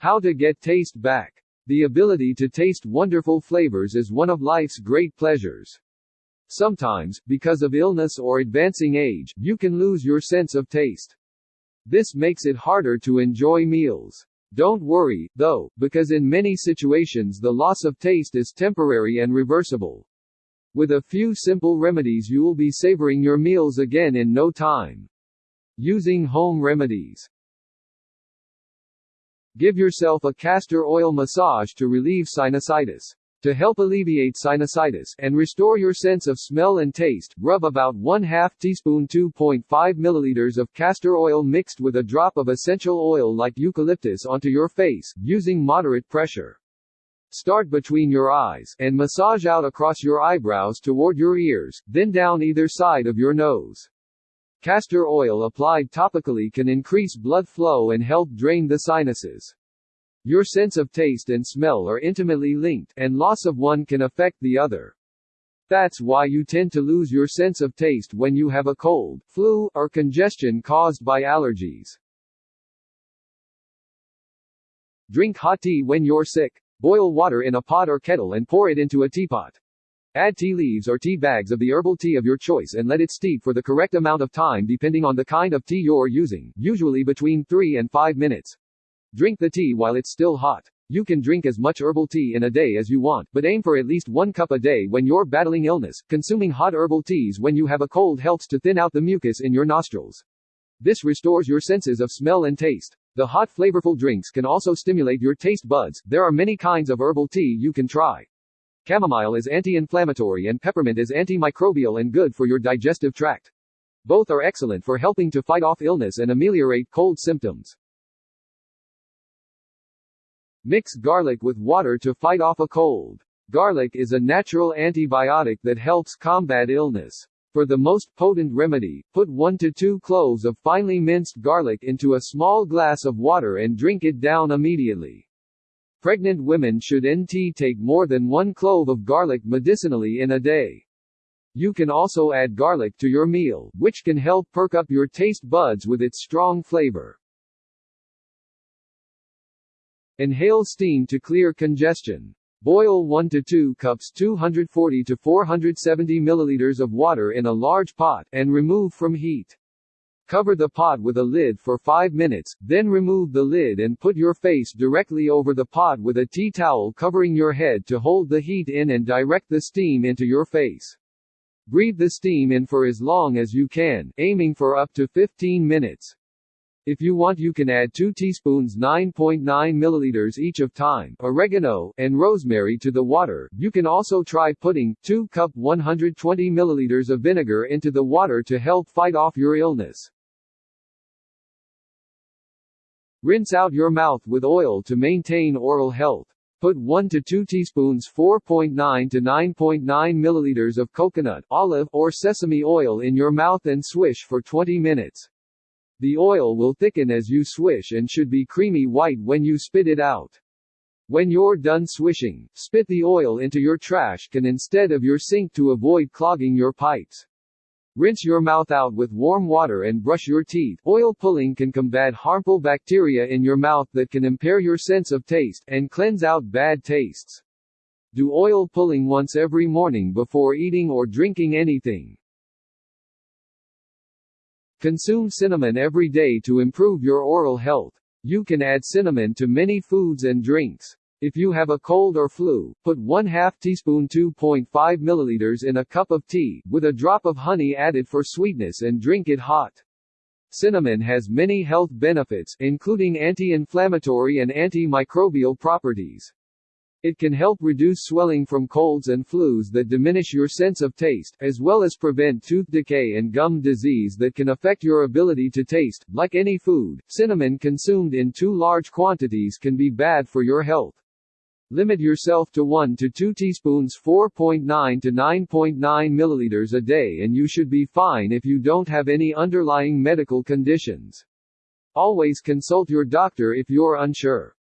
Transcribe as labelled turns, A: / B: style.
A: How to get taste back. The ability to taste wonderful flavors is one of life's great pleasures. Sometimes, because of illness or advancing age, you can lose your sense of taste. This makes it harder to enjoy meals. Don't worry, though, because in many situations the loss of taste is temporary and reversible. With a few simple remedies you will be savoring your meals again in no time. Using home remedies. Give yourself a castor oil massage to relieve sinusitis. To help alleviate sinusitis and restore your sense of smell and taste, rub about 1 2 teaspoon 2.5 milliliters of castor oil mixed with a drop of essential oil like eucalyptus onto your face, using moderate pressure. Start between your eyes, and massage out across your eyebrows toward your ears, then down either side of your nose. Castor oil applied topically can increase blood flow and help drain the sinuses. Your sense of taste and smell are intimately linked, and loss of one can affect the other. That's why you tend to lose your sense of taste when you have a cold, flu, or congestion caused by allergies. Drink hot tea when you're sick. Boil water in a pot or kettle and pour it into a teapot. Add tea leaves or tea bags of the herbal tea of your choice and let it steep for the correct amount of time depending on the kind of tea you're using, usually between 3 and 5 minutes. Drink the tea while it's still hot. You can drink as much herbal tea in a day as you want, but aim for at least one cup a day when you're battling illness. Consuming hot herbal teas when you have a cold helps to thin out the mucus in your nostrils. This restores your senses of smell and taste. The hot flavorful drinks can also stimulate your taste buds. There are many kinds of herbal tea you can try. Chamomile is anti-inflammatory and peppermint is antimicrobial and good for your digestive tract. Both are excellent for helping to fight off illness and ameliorate cold symptoms. Mix garlic with water to fight off a cold. Garlic is a natural antibiotic that helps combat illness. For the most potent remedy, put 1 to 2 cloves of finely minced garlic into a small glass of water and drink it down immediately. Pregnant women should NT take more than 1 clove of garlic medicinally in a day. You can also add garlic to your meal, which can help perk up your taste buds with its strong flavor. Inhale steam to clear congestion. Boil 1 to 2 cups 240 to 470 milliliters of water in a large pot, and remove from heat. Cover the pot with a lid for 5 minutes, then remove the lid and put your face directly over the pot with a tea towel covering your head to hold the heat in and direct the steam into your face. Breathe the steam in for as long as you can, aiming for up to 15 minutes. If you want you can add 2 teaspoons 9.9 milliliters each of thyme, oregano, and rosemary to the water. You can also try putting 2 cup 120 milliliters of vinegar into the water to help fight off your illness. Rinse out your mouth with oil to maintain oral health. Put 1 to 2 teaspoons 4.9 to 9.9 milliliters of coconut, olive, or sesame oil in your mouth and swish for 20 minutes. The oil will thicken as you swish and should be creamy white when you spit it out. When you're done swishing, spit the oil into your trash can instead of your sink to avoid clogging your pipes. Rinse your mouth out with warm water and brush your teeth. Oil pulling can combat harmful bacteria in your mouth that can impair your sense of taste and cleanse out bad tastes. Do oil pulling once every morning before eating or drinking anything. Consume cinnamon every day to improve your oral health. You can add cinnamon to many foods and drinks. If you have a cold or flu, put 1 2 teaspoon 2.5 milliliters in a cup of tea, with a drop of honey added for sweetness and drink it hot. Cinnamon has many health benefits, including anti-inflammatory and antimicrobial properties. It can help reduce swelling from colds and flus that diminish your sense of taste, as well as prevent tooth decay and gum disease that can affect your ability to taste. Like any food, cinnamon consumed in too large quantities can be bad for your health. Limit yourself to 1 to 2 teaspoons 4.9 to 9.9 milliliters a day and you should be fine if you don't have any underlying medical conditions. Always consult your doctor if you're unsure.